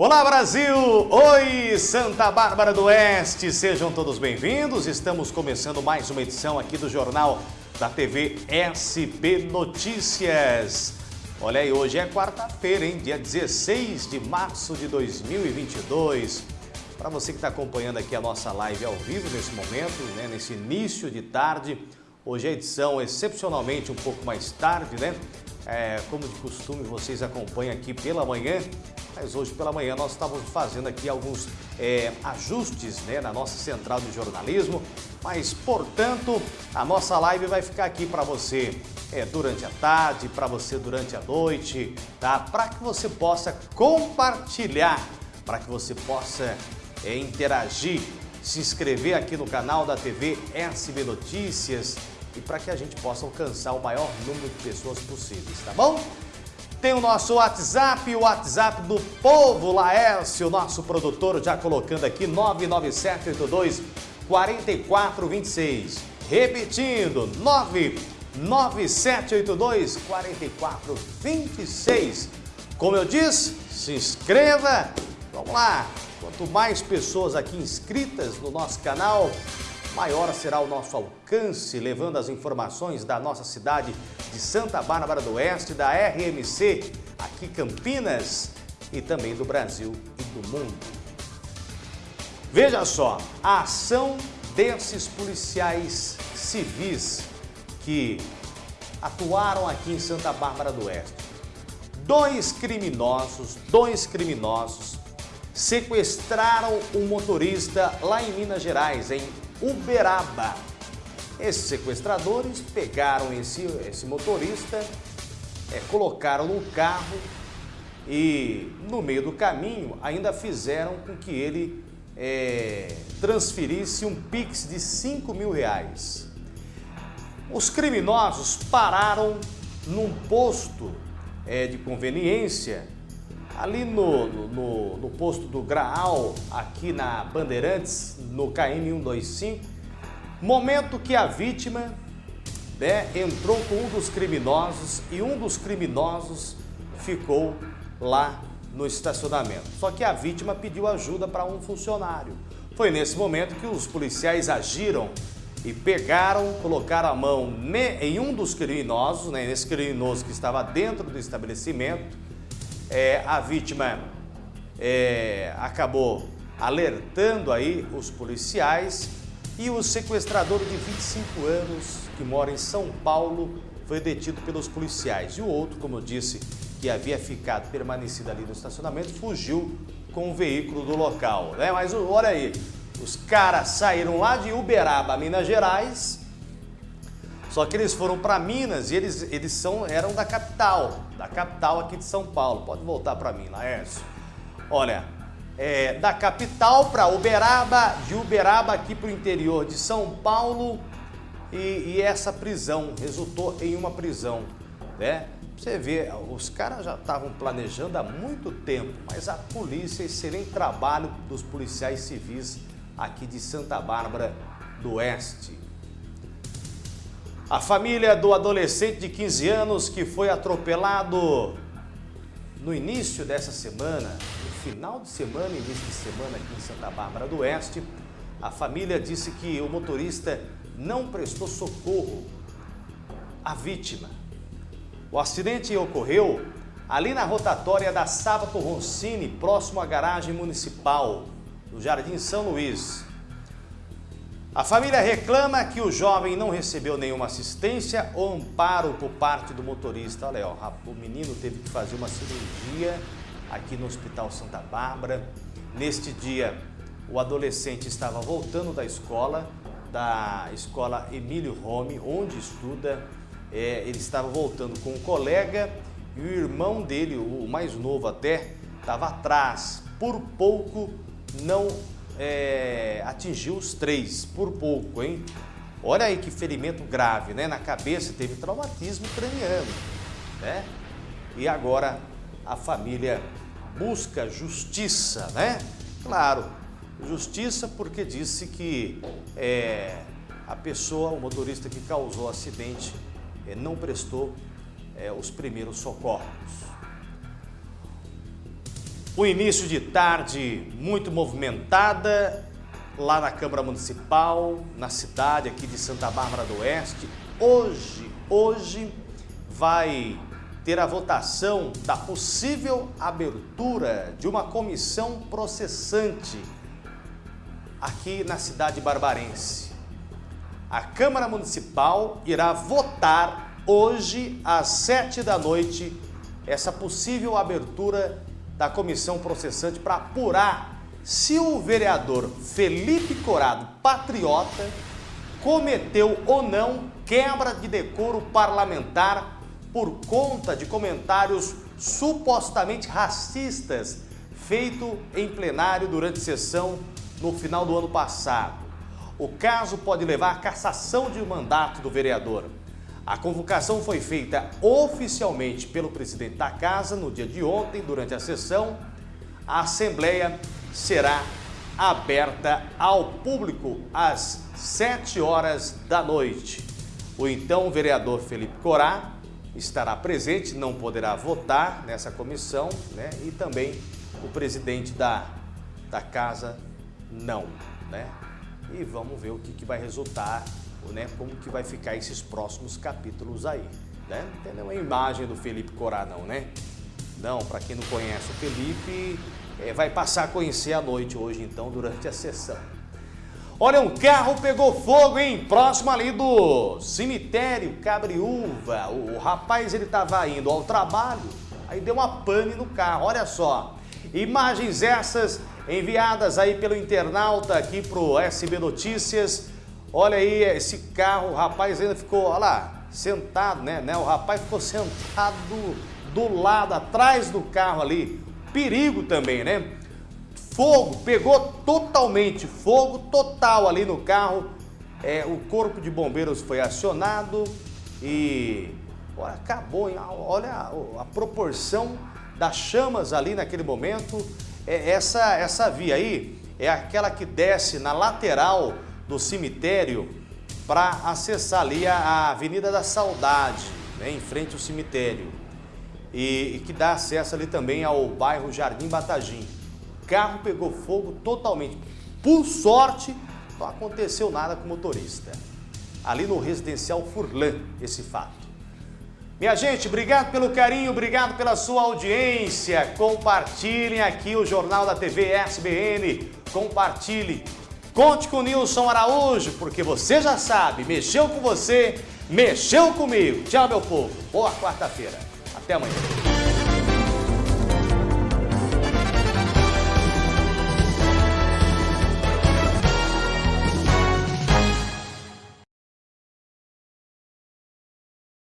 Olá Brasil! Oi Santa Bárbara do Oeste! Sejam todos bem-vindos. Estamos começando mais uma edição aqui do Jornal da TV SB Notícias. Olha aí, hoje é quarta-feira, hein? Dia 16 de março de 2022. Para você que está acompanhando aqui a nossa live ao vivo nesse momento, né? nesse início de tarde, hoje a edição excepcionalmente um pouco mais tarde, né? É, como de costume, vocês acompanham aqui pela manhã mas hoje pela manhã nós estávamos fazendo aqui alguns é, ajustes né, na nossa central de jornalismo, mas portanto a nossa live vai ficar aqui para você é, durante a tarde, para você durante a noite, tá? Para que você possa compartilhar, para que você possa é, interagir, se inscrever aqui no canal da TV SB Notícias e para que a gente possa alcançar o maior número de pessoas possíveis, tá bom? Tem o nosso WhatsApp, o WhatsApp do Povo Laércio, nosso produtor, já colocando aqui 99782 4426. Repetindo, 99782 4426. Como eu disse, se inscreva. Vamos lá. Quanto mais pessoas aqui inscritas no nosso canal, maior será o nosso alcance, levando as informações da nossa cidade de Santa Bárbara do Oeste, da RMC, aqui Campinas e também do Brasil e do mundo. Veja só, a ação desses policiais civis que atuaram aqui em Santa Bárbara do Oeste. Dois criminosos, dois criminosos sequestraram um motorista lá em Minas Gerais, em Uberaba. Esses sequestradores pegaram esse, esse motorista, é, colocaram no carro e no meio do caminho ainda fizeram com que ele é, transferisse um Pix de 5 mil reais. Os criminosos pararam num posto é, de conveniência ali no, no, no, posto do Graal, aqui na Bandeirantes, no KM 125, momento que a vítima né, entrou com um dos criminosos e um dos criminosos ficou lá no estacionamento. Só que a vítima pediu ajuda para um funcionário. Foi nesse momento que os policiais agiram e pegaram, colocaram a mão em um dos criminosos, né, nesse criminoso que estava dentro do estabelecimento, é, a vítima é, acabou alertando aí os policiais e o sequestrador de 25 anos, que mora em São Paulo, foi detido pelos policiais. E o outro, como eu disse, que havia ficado permanecido ali no estacionamento, fugiu com o veículo do local. Né? Mas olha aí, os caras saíram lá de Uberaba, Minas Gerais, só que eles foram para Minas e eles, eles são, eram da capital, da capital aqui de São Paulo. Pode voltar para mim, Laércio. Olha, é, da capital para Uberaba, de Uberaba aqui para o interior de São Paulo e, e, essa prisão resultou em uma prisão, né? Você vê, os caras já estavam planejando há muito tempo, mas a polícia, excelente trabalho dos policiais civis aqui de Santa Bárbara do Oeste. A família do adolescente de 15 anos que foi atropelado no início dessa semana, no final de semana, início de semana aqui em Santa Bárbara do Oeste, a família disse que o motorista não prestou socorro à vítima. O acidente ocorreu ali na rotatória da Sábato Roncini, próximo à garagem municipal, no Jardim São Luís. A família reclama que o jovem não recebeu nenhuma assistência ou amparo por parte do motorista. Olha, ó, o menino teve que fazer uma cirurgia aqui no Hospital Santa Bárbara. Neste dia, o adolescente estava voltando da escola, da escola Emílio Rome, onde estuda. É, ele estava voltando com um colega e o irmão dele, o mais novo até, estava atrás. Por pouco não é, atingiu os três, por pouco, hein? Olha aí que ferimento grave, né? Na cabeça teve traumatismo craniano, né? E agora a família busca justiça, né? Claro, justiça porque disse que é, a pessoa, o motorista que causou o acidente, é, não prestou é, os primeiros socorros. O início de tarde muito movimentada lá na Câmara Municipal, na cidade aqui de Santa Bárbara do Oeste. Hoje, hoje vai ter a votação da possível abertura de uma comissão processante aqui na cidade barbarense. A Câmara Municipal irá votar hoje às sete da noite essa possível abertura da comissão processante para apurar se o vereador Felipe Corado, patriota, cometeu ou não quebra de decoro parlamentar por conta de comentários supostamente racistas feito em plenário durante sessão no final do ano passado. O caso pode levar à cassação de mandato do vereador. A convocação foi feita oficialmente pelo presidente da casa no dia de ontem, durante a sessão. A Assembleia será aberta ao público às 7 horas da noite. O então vereador Felipe Corá estará presente, não poderá votar nessa comissão, né? E também o presidente da, da casa não, né? E vamos ver o que, que vai resultar né, como que vai ficar esses próximos capítulos aí, né? Não tem nenhuma imagem do Felipe Corá não, né? Não, para quem não conhece o Felipe, é, vai passar a conhecer à noite hoje então, durante a sessão. Olha, um carro pegou fogo, hein? Próximo ali do cemitério Cabriúva. O, o rapaz, ele estava indo ao trabalho, aí deu uma pane no carro, olha só. Imagens essas enviadas aí pelo internauta aqui pro SB Notícias. Olha aí esse carro, o rapaz ainda ficou, olha lá, sentado, né, né? O rapaz ficou sentado do, do lado, atrás do carro ali. Perigo também, né? Fogo, pegou totalmente, fogo total ali no carro. É, o corpo de bombeiros foi acionado e olha, acabou, hein? olha a, a, proporção das chamas ali naquele momento. É, essa, essa via aí é aquela que desce na lateral do cemitério para acessar ali a Avenida da Saudade, né, em frente ao cemitério. E, e, que dá acesso ali também ao bairro Jardim Batagim. O carro pegou fogo totalmente. Por sorte, não aconteceu nada com o motorista. Ali no residencial Furlan, esse fato. Minha gente, obrigado pelo carinho, obrigado pela sua audiência. Compartilhem aqui o Jornal da TV SBN. Compartilhe Conte com Nilson Araújo, porque você já sabe, mexeu com você, mexeu comigo. Tchau, meu povo. Boa quarta-feira. Até amanhã.